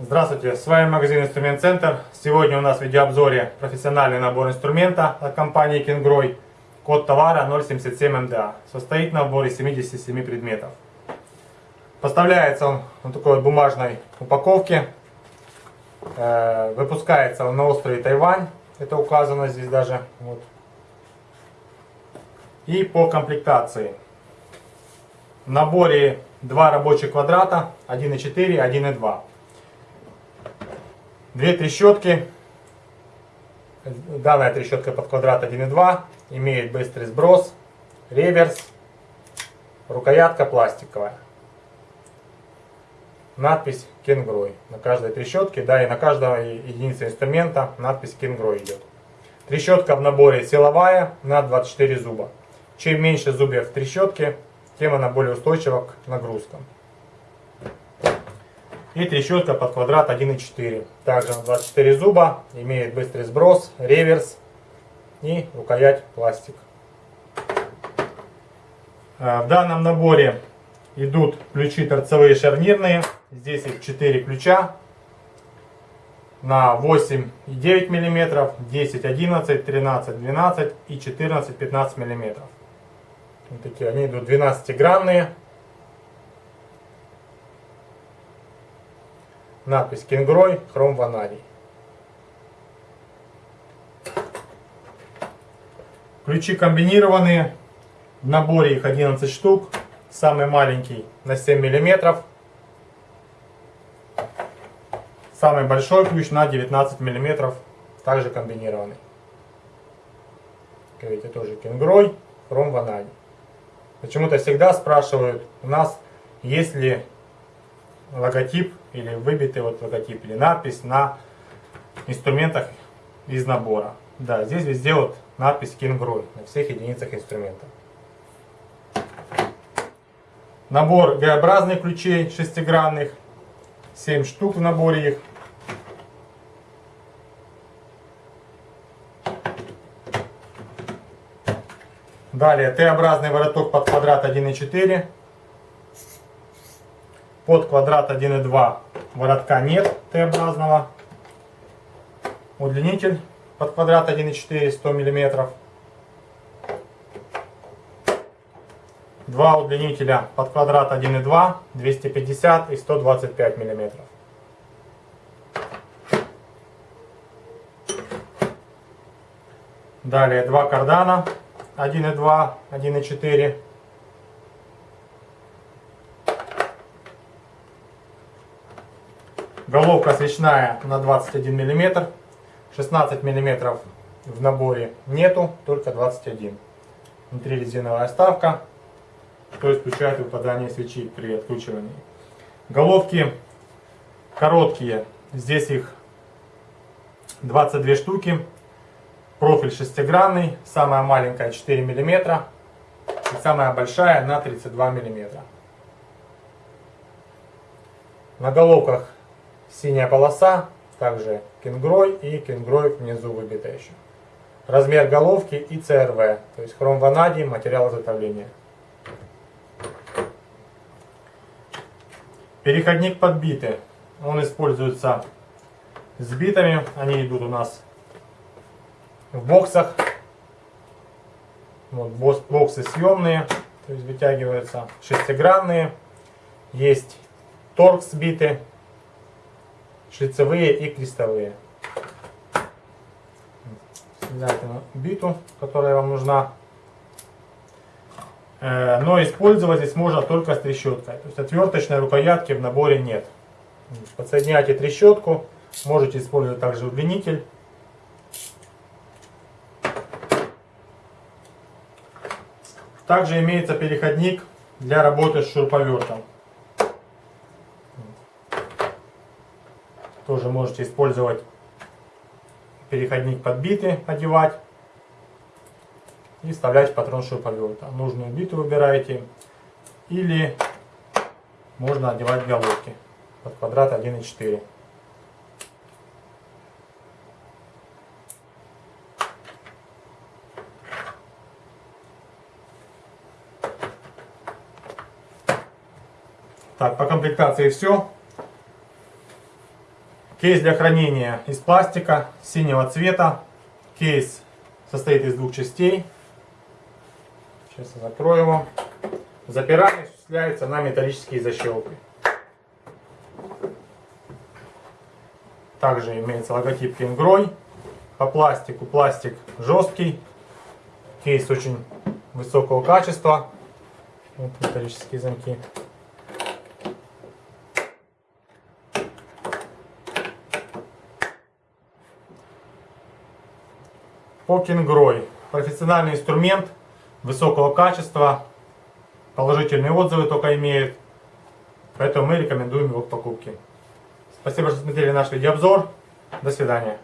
Здравствуйте, с вами магазин Инструмент Центр. Сегодня у нас в видеообзоре профессиональный набор инструмента от компании Kingroy. Код товара 077MDA. Состоит набор из 77 предметов. Поставляется он в такой бумажной упаковке. Э, выпускается на острове Тайвань. Это указано здесь даже. Вот. И по комплектации. В наборе два рабочих квадрата, 1,4, 1,2. Две трещотки. Данная трещотка под квадрат 1.2 имеет быстрый сброс, реверс, рукоятка пластиковая. Надпись Кенгрой на каждой трещотке, да и на каждой единице инструмента надпись Кенгрой идет. Трещотка в наборе силовая на 24 зуба. Чем меньше зубьев в трещотке, тем она более устойчива к нагрузкам. И трещотка под квадрат 1,4. Также 24 зуба, имеет быстрый сброс, реверс и рукоять пластик. А, в данном наборе идут ключи торцевые шарнирные. Здесь их 4 ключа на 8 и 9 мм, 10, 11, 13, 12 и 14, 15 мм. Вот такие они идут 12-гранные. Надпись Кенгрой, хром ванадий. Ключи комбинированные. В наборе их 11 штук. Самый маленький на 7 миллиметров. Самый большой ключ на 19 миллиметров. Также комбинированный. Как видите, тоже кенгрой, хром ванадий. Почему-то всегда спрашивают у нас, есть ли логотип или выбитый вот логотип или надпись на инструментах из набора. Да, здесь везде вот надпись Kingroy на всех единицах инструмента. Набор Г-образных ключей шестигранных. 7 штук в наборе их. Далее Т-образный вороток под квадрат 1,4 под квадрат 1,2 воротка нет Т-образного. Удлинитель под квадрат 1,4 100 мм. Два удлинителя под квадрат 1,2 250 и 125 мм. Далее два кардана 1,2, 1,4 Головка свечная на 21 мм. 16 мм в наборе нету, только 21. Внутри резиновая вставка, что исключает выпадание свечи при откручивании. Головки короткие, здесь их 22 штуки. Профиль шестигранный, самая маленькая 4 мм и самая большая на 32 мм. На головках Синяя полоса, также кенгрой и кенгрой внизу выбита еще. Размер головки и ЦРВ, то есть хром ванадий, материал изготовления. Переходник подбитый. Он используется с битами. Они идут у нас в боксах. Вот боксы съемные, то есть вытягиваются шестигранные. Есть торкс биты шлицевые и крестовые. Взять биту, которая вам нужна. Э, но использовать здесь можно только с трещоткой. То есть отверточной рукоятки в наборе нет. Подсоединяйте трещотку. Можете использовать также удлинитель. Также имеется переходник для работы с шуруповертом. Тоже можете использовать переходник подбитый, одевать и вставлять в патрон шуруповерта. Нужную биту выбираете или можно одевать головки под квадрат 1,4. Так, по комплектации все. Кейс для хранения из пластика синего цвета. Кейс состоит из двух частей. Сейчас я закрою его. Запирание осуществляется на металлические защелки. Также имеется логотип Кенгрой. По пластику пластик жесткий. Кейс очень высокого качества. Вот металлические замки. Покингрой. Профессиональный инструмент высокого качества. Положительные отзывы только имеет. Поэтому мы рекомендуем его к покупке. Спасибо, что смотрели наш видеообзор. До свидания.